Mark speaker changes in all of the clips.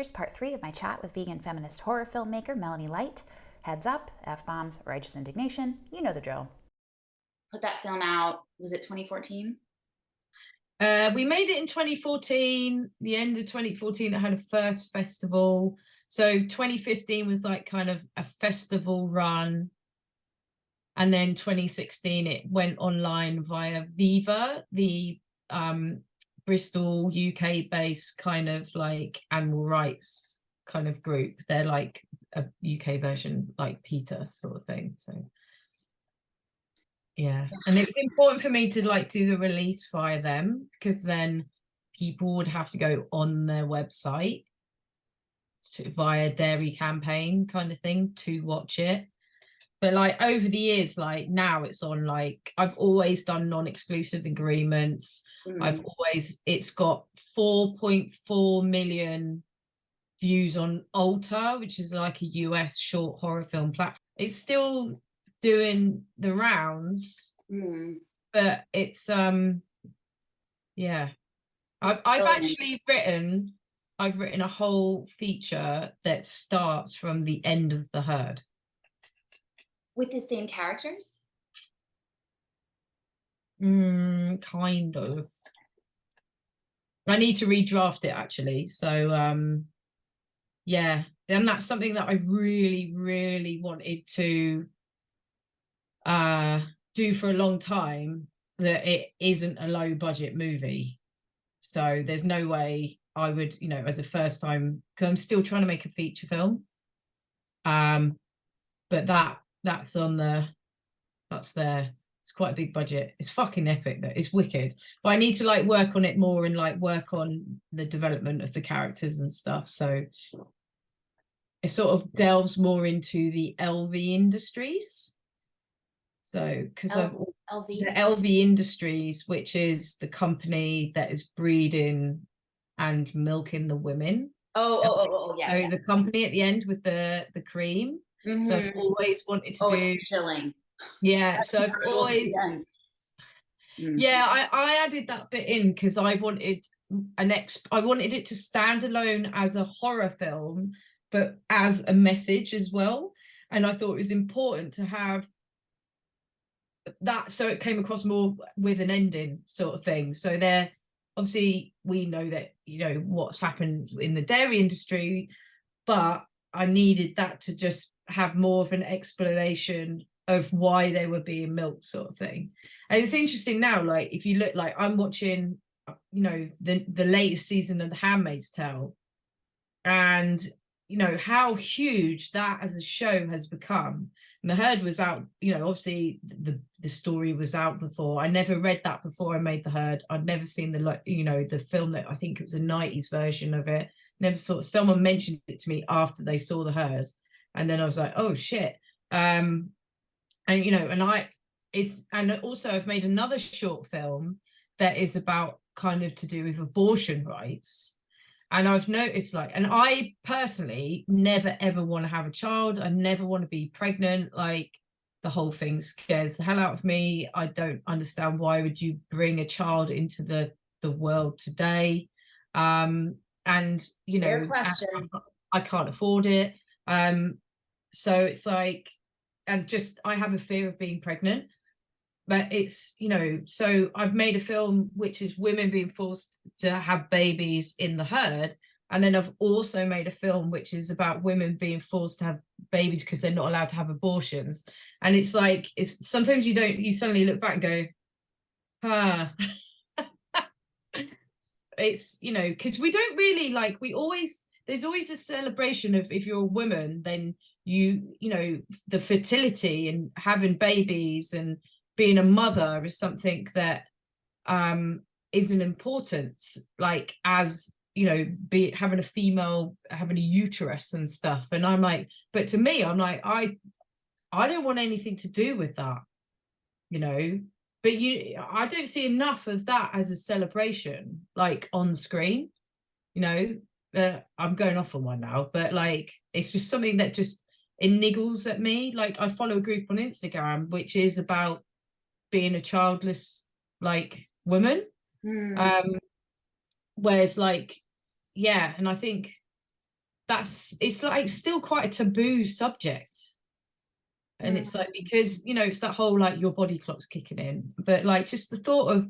Speaker 1: Here's part three of my chat with vegan feminist horror filmmaker Melanie Light. Heads up, F bombs, righteous indignation, you know the drill.
Speaker 2: Put that film out, was it 2014?
Speaker 3: Uh, we made it in 2014, the end of 2014, it had a first festival. So 2015 was like kind of a festival run. And then 2016, it went online via Viva, the um, Bristol UK based kind of like animal rights kind of group. They're like a UK version like PETA sort of thing. So yeah. And it was important for me to like do the release via them because then people would have to go on their website to, via dairy campaign kind of thing to watch it but like over the years like now it's on like i've always done non-exclusive agreements mm. i've always it's got 4.4 million views on alter which is like a us short horror film platform it's still doing the rounds mm. but it's um yeah i've i've actually written i've written a whole feature that starts from the end of the herd
Speaker 2: with the same characters?
Speaker 3: Mm, kind of. I need to redraft it actually. So um yeah, and that's something that I really, really wanted to uh do for a long time that it isn't a low budget movie. So there's no way I would, you know, as a first time, because I'm still trying to make a feature film. Um, but that that's on the that's there. It's quite a big budget. It's fucking epic though. It's wicked. But i need to like work on it more and like work on the development of the characters and stuff. So it sort of delves more into the lv industries. So because of LV. the lv industries. Which is the company that is breeding and milking the women.
Speaker 2: Oh oh, oh, oh, oh yeah,
Speaker 3: so
Speaker 2: yeah.
Speaker 3: the company at the end with the the cream Mm-hmm. So I've mm-hmm. always wanted to oh, do
Speaker 2: chilling.
Speaker 3: Yeah, That's so I've always mm-hmm. yeah, I, I added that bit in because I wanted an ex I wanted it to stand alone as a horror film, but as a message as well. And I thought it was important to have that so it came across more with an ending sort of thing. So there obviously we know that you know what's happened in the dairy industry, but I needed that to just have more of an explanation of why they were being milked sort of thing. And it's interesting now like if you look like i'm watching uh, you know the the latest season of the handmaid's tale. And you know how huge that as a show has become. And the herd was out you know obviously the the story was out before. I never read that before i made the herd. I'd never seen the you know the film that i think it was a 90s version of it. Never saw someone mentioned it to me after they saw the herd and then I was like, oh shit. Um, and you know, and I it's and also I've made another short film that is about kind of to do with abortion rights. And I've noticed like, and I personally never ever want to have a child. I never want to be pregnant. Like the whole thing scares the hell out of me. I don't understand why would you bring a child into the the world today. Um, and you know,
Speaker 2: question.
Speaker 3: I, I can't afford it. Um, so it's like, and just I have a fear of being pregnant, but it's you know, so I've made a film which is women being forced to have babies in the herd, and then I've also made a film which is about women being forced to have babies because they're not allowed to have abortions. And it's like it's sometimes you don't you suddenly look back and go, ah. it's you know because we don't really like we always there's always a celebration of if you're a woman, then you, you know, the fertility and having babies and being a mother is something that um is an importance, like as you know, be having a female having a uterus and stuff. And I'm like, but to me, I'm like, I I don't want anything to do with that, you know. But you I don't see enough of that as a celebration, like on screen, you know, uh, I'm going off on one now, but like it's just something that just it niggles at me. Like I follow a group on Instagram which is about being a childless like woman. Mm. Um whereas like yeah, and I think that's it's like still quite a taboo subject and it's like because you know it's that whole like your body clock's kicking in but like just the thought of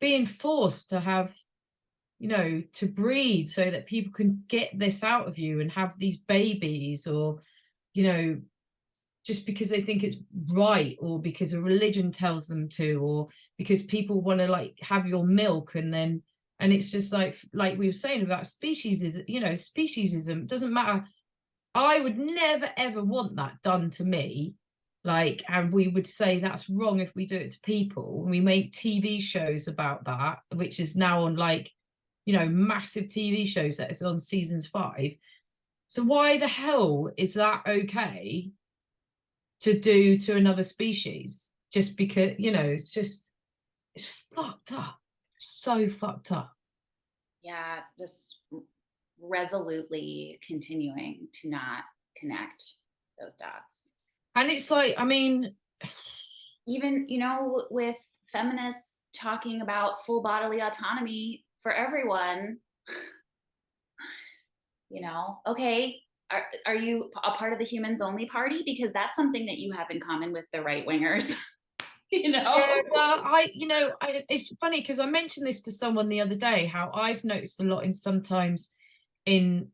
Speaker 3: being forced to have you know to breed so that people can get this out of you and have these babies or you know just because they think it's right or because a religion tells them to or because people want to like have your milk and then and it's just like like we were saying about species is you know speciesism doesn't matter. I would never ever want that done to me like and we would say that's wrong if we do it to people. We make tv shows about that which is now on like you know massive tv shows that is on seasons five. So why the hell is that okay to do to another species? Just because you know it's just it's fucked up. So fucked up.
Speaker 2: Yeah, just resolutely continuing to not connect those dots.
Speaker 3: and it's like i mean
Speaker 2: Even, you know, with feminists talking about full bodily autonomy for everyone, you know, okay, are, are you a part of the humans only party? Because that's something that you have in common with the right wingers. you know?
Speaker 3: Yeah, well, I, you know, I, it's funny because I mentioned this to someone the other day how I've noticed a lot in sometimes in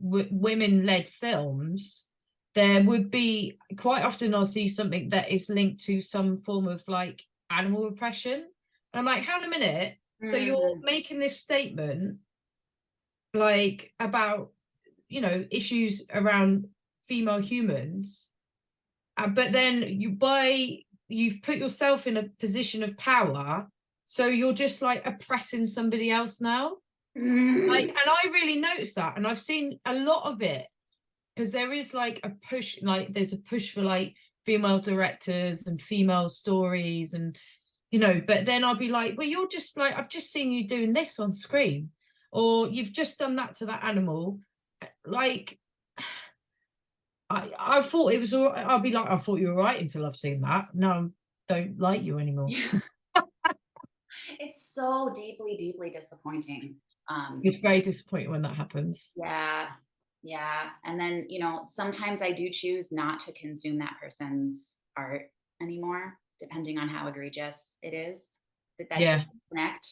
Speaker 3: women-led films, there would be quite often I'll see something that is linked to some form of like animal repression. And I'm like, hang on a minute. So you're
Speaker 2: Mm.
Speaker 3: making this statement like about, you know, issues around female humans, uh, but then you by you've put yourself in a position of power so you're just like oppressing somebody else now? Like and i really noticed that and i've seen a lot of it because there is like a push like there's a push for like female directors and female stories and you know but then i'll be like well you're just like i've just seen you doing this on screen or you've just done that to that animal like I, I thought it was all right. I'll be like, I thought you were right until I've seen that. No, don't like you anymore.
Speaker 2: it's so deeply, deeply disappointing. Um,
Speaker 3: It's very disappointing when that happens.
Speaker 2: Yeah. Yeah. And then, you know, sometimes I do choose not to consume that person's art anymore, depending on how egregious it is. That that
Speaker 3: Yeah.
Speaker 2: connect.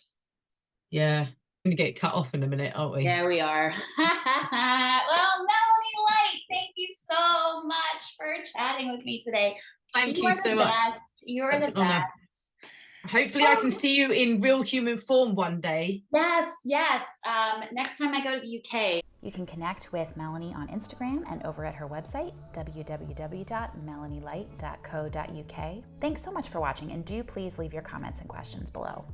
Speaker 3: Yeah. I'm gonna get cut off in a minute, aren't we?
Speaker 2: Yeah, we are. well, Melanie Light, thank you so much for chatting with me today.
Speaker 3: Thank you
Speaker 2: are
Speaker 3: so much.
Speaker 2: best. You're
Speaker 3: That's
Speaker 2: the
Speaker 3: best. honour.
Speaker 2: Best.
Speaker 3: Hopefully I can see you in real human form one day.
Speaker 2: Yes, yes. Um, next time I go to the UK,
Speaker 1: You can connect with Melanie on Instagram and over at her website, www.melanielight.co.uk. Thanks so much for watching, and do please leave your comments and questions below.